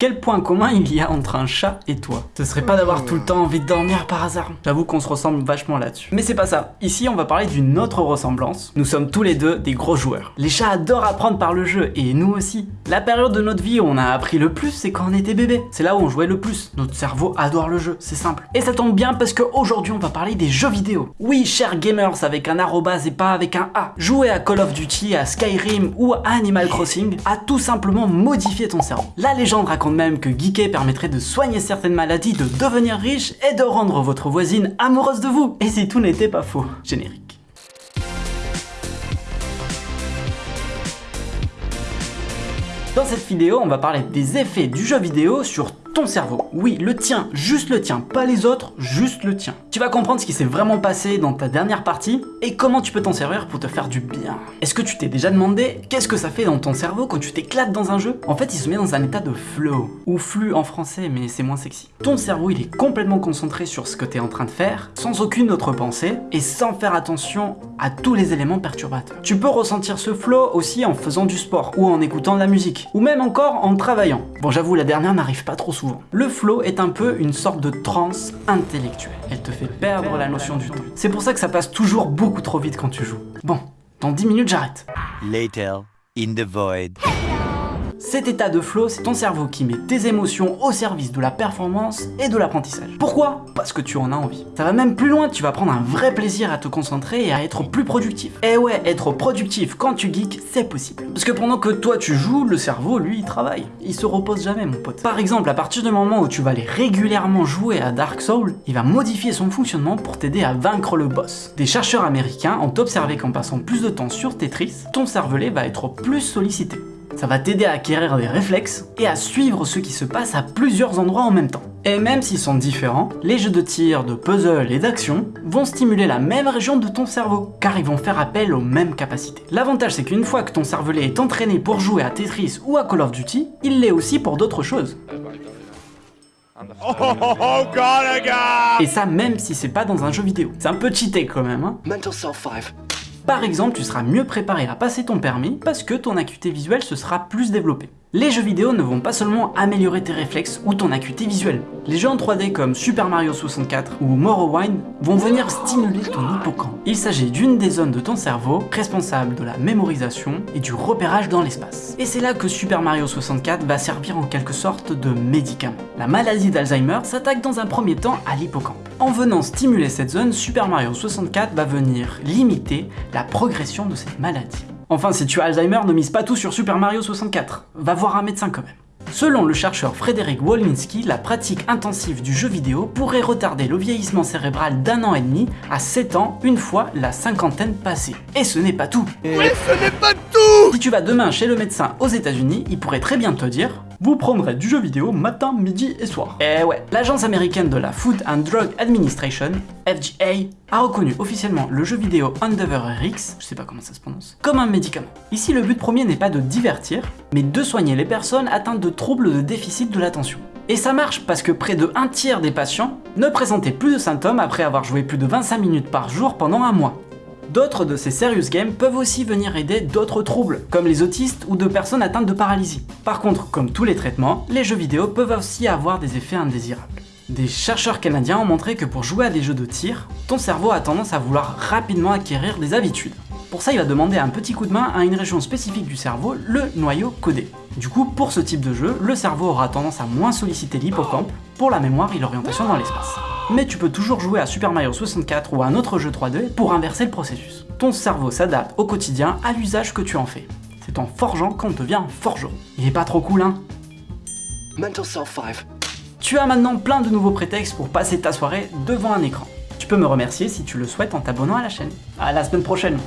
Quel point commun il y a entre un chat et toi Ce serait pas d'avoir tout le temps envie de dormir par hasard J'avoue qu'on se ressemble vachement là-dessus. Mais c'est pas ça. Ici, on va parler d'une autre ressemblance. Nous sommes tous les deux des gros joueurs. Les chats adorent apprendre par le jeu, et nous aussi. La période de notre vie où on a appris le plus, c'est quand on était bébé. C'est là où on jouait le plus. Notre cerveau adore le jeu, c'est simple. Et ça tombe bien parce qu'aujourd'hui, on va parler des jeux vidéo. Oui, chers gamers avec un arrobase et pas avec un A. Jouer à Call of Duty, à Skyrim ou à Animal Crossing a tout simplement modifié ton cerveau. La légende raconte même que geeker permettrait de soigner certaines maladies, de devenir riche et de rendre votre voisine amoureuse de vous. Et si tout n'était pas faux. Générique. Dans cette vidéo, on va parler des effets du jeu vidéo sur ton cerveau. Oui, le tien, juste le tien, pas les autres, juste le tien. Tu vas comprendre ce qui s'est vraiment passé dans ta dernière partie et comment tu peux t'en servir pour te faire du bien. Est-ce que tu t'es déjà demandé qu'est-ce que ça fait dans ton cerveau quand tu t'éclates dans un jeu? En fait, il se met dans un état de flow, ou flux en français, mais c'est moins sexy. Ton cerveau, il est complètement concentré sur ce que tu es en train de faire, sans aucune autre pensée, et sans faire attention à tous les éléments perturbateurs. Tu peux ressentir ce flow aussi en faisant du sport, ou en écoutant de la musique, ou même encore en travaillant. Bon, j'avoue, la dernière n'arrive pas trop souvent. Le flow est un peu une sorte de transe intellectuelle. Elle te fait perdre la notion du temps. C'est pour ça que ça passe toujours beaucoup trop vite quand tu joues. Bon, dans 10 minutes j'arrête. Later, in the void. Cet état de flow, c'est ton cerveau qui met tes émotions au service de la performance et de l'apprentissage. Pourquoi? Parce que tu en as envie. Ça va même plus loin, tu vas prendre un vrai plaisir à te concentrer et à être plus productif. Et eh ouais, être productif quand tu geeks, c'est possible. Parce que pendant que toi tu joues, le cerveau, lui, il travaille. Il se repose jamais, mon pote. Par exemple, à partir du moment où tu vas aller régulièrement jouer à Dark Souls, il va modifier son fonctionnement pour t'aider à vaincre le boss. Des chercheurs américains ont observé qu'en passant plus de temps sur Tetris, ton cervelet va être plus sollicité. Ça va t'aider à acquérir des réflexes et à suivre ce qui se passe à plusieurs endroits en même temps. Et même s'ils sont différents, les jeux de tir, de puzzle et d'action vont stimuler la même région de ton cerveau, car ils vont faire appel aux mêmes capacités. L'avantage c'est qu'une fois que ton cervelet est entraîné pour jouer à Tetris ou à Call of Duty, il l'est aussi pour d'autres choses. Et ça même si c'est pas dans un jeu vidéo. C'est un peu cheaté quand même. Hein Mental Self 5. Par exemple, tu seras mieux préparé à passer ton permis parce que ton acuité visuelle se sera plus développée. Les jeux vidéo ne vont pas seulement améliorer tes réflexes ou ton acuité visuelle. Les jeux en 3D comme Super Mario 64 ou Morrowind vont venir stimuler ton hippocampe. Il s'agit d'une des zones de ton cerveau responsable de la mémorisation et du repérage dans l'espace. Et c'est là que Super Mario 64 va servir en quelque sorte de médicament. La maladie d'Alzheimer s'attaque dans un premier temps à l'hippocampe. En venant stimuler cette zone, Super Mario 64 va venir limiter la progression de cette maladie. Enfin, si tu as Alzheimer, ne mise pas tout sur Super Mario 64. Va voir un médecin quand même. Selon le chercheur Frédéric Wolinski, la pratique intensive du jeu vidéo pourrait retarder le vieillissement cérébral d'un an et demi à 7 ans une fois la cinquantaine passée. Et ce n'est pas tout Oui, ce n'est pas tout Si tu vas demain chez le médecin aux états unis il pourrait très bien te dire vous prendrez du jeu vidéo matin, midi et soir. Eh ouais, l'agence américaine de la Food and Drug Administration, FGA, a reconnu officiellement le jeu vidéo Endeavor RX, je sais pas comment ça se prononce, comme un médicament. Ici, le but premier n'est pas de divertir, mais de soigner les personnes atteintes de troubles de déficit de l'attention. Et ça marche parce que près de un tiers des patients ne présentaient plus de symptômes après avoir joué plus de 25 minutes par jour pendant un mois. D'autres de ces serious games peuvent aussi venir aider d'autres troubles, comme les autistes ou de personnes atteintes de paralysie. Par contre, comme tous les traitements, les jeux vidéo peuvent aussi avoir des effets indésirables. Des chercheurs canadiens ont montré que pour jouer à des jeux de tir, ton cerveau a tendance à vouloir rapidement acquérir des habitudes. Pour ça, il va demander un petit coup de main à une région spécifique du cerveau, le noyau codé. Du coup, pour ce type de jeu, le cerveau aura tendance à moins solliciter l'hippocampe pour la mémoire et l'orientation dans l'espace mais tu peux toujours jouer à Super Mario 64 ou à un autre jeu 3D pour inverser le processus. Ton cerveau s'adapte au quotidien à l'usage que tu en fais. C'est en forgeant qu'on devient forgeron. Il est pas trop cool, hein? Mental Self 5. Tu as maintenant plein de nouveaux prétextes pour passer ta soirée devant un écran. Tu peux me remercier si tu le souhaites en t'abonnant à la chaîne. À la semaine prochaine